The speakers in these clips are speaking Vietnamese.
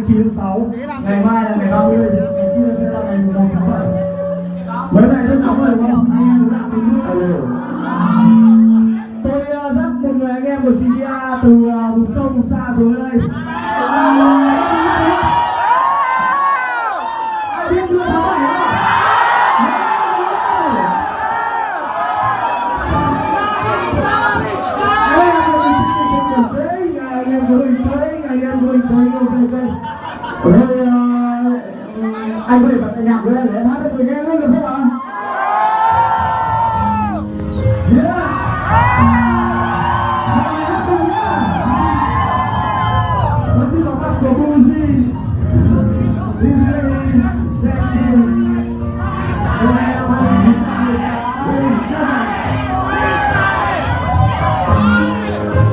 29 tháng 6 Ngày mai là ngày 30 Ngày kia sẽ là ngày 1 tháng 7 Mấy này rất nóng rồi đúng không? Anh em cũng đang đứng mưa Tôi uh, dắt một người anh em của CDA từ uh, vùng sâu vùng xa xuống đây Ai biết mưa tháng 7 không? Anh có thể bật nhạc lên để em hát cho tôi nghe luôn, được không ạ? Thank you.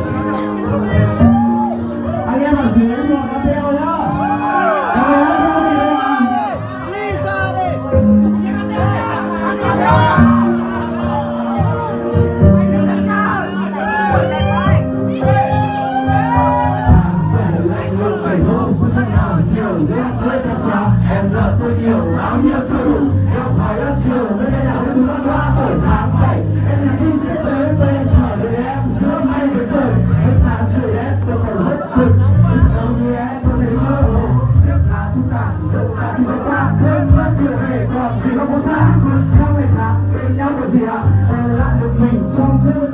Em nợ tôi nhiều, bao nhiêu chưa đủ em phải là chiều, nơi đây là cái thứ văn hóa ở tháng 7 Em là khi sẽ tới về chờ đợi em giữa mây với trời em sáng sưởi em, tôi còn rất cực Đâu như em có thể mơ hồ Trước là thu tàn dẫu cả đi dẫu ta Quên mất chiều về, còn gì không có xa Theo người là bên nhau có gì ạ em lại được mình trong tương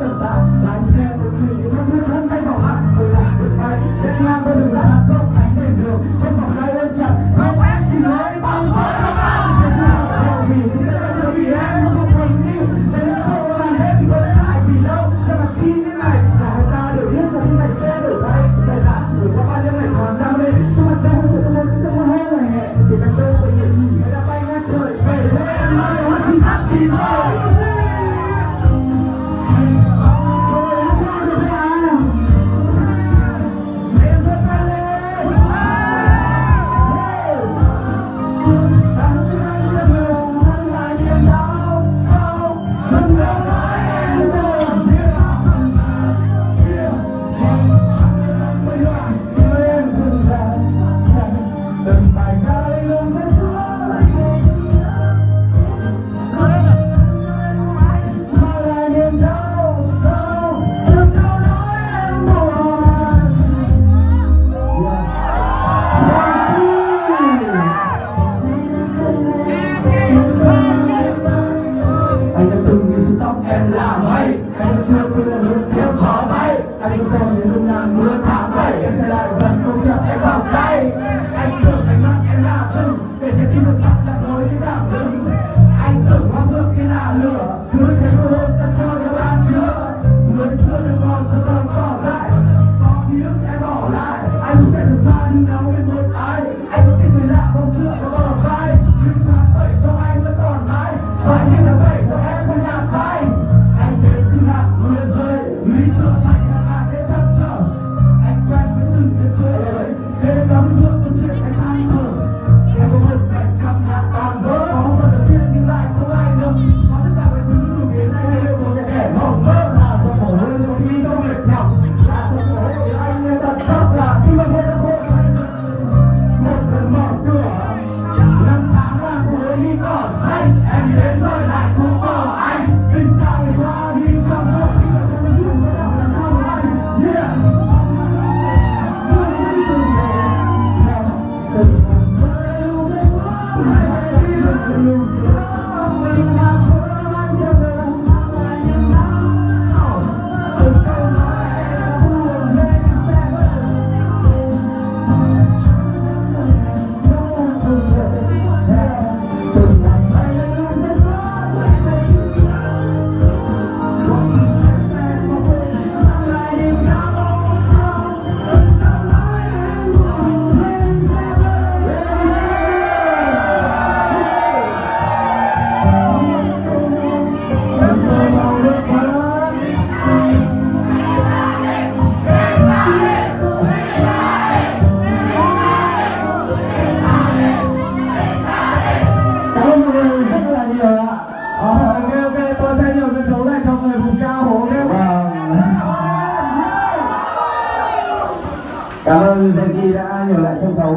española, Santa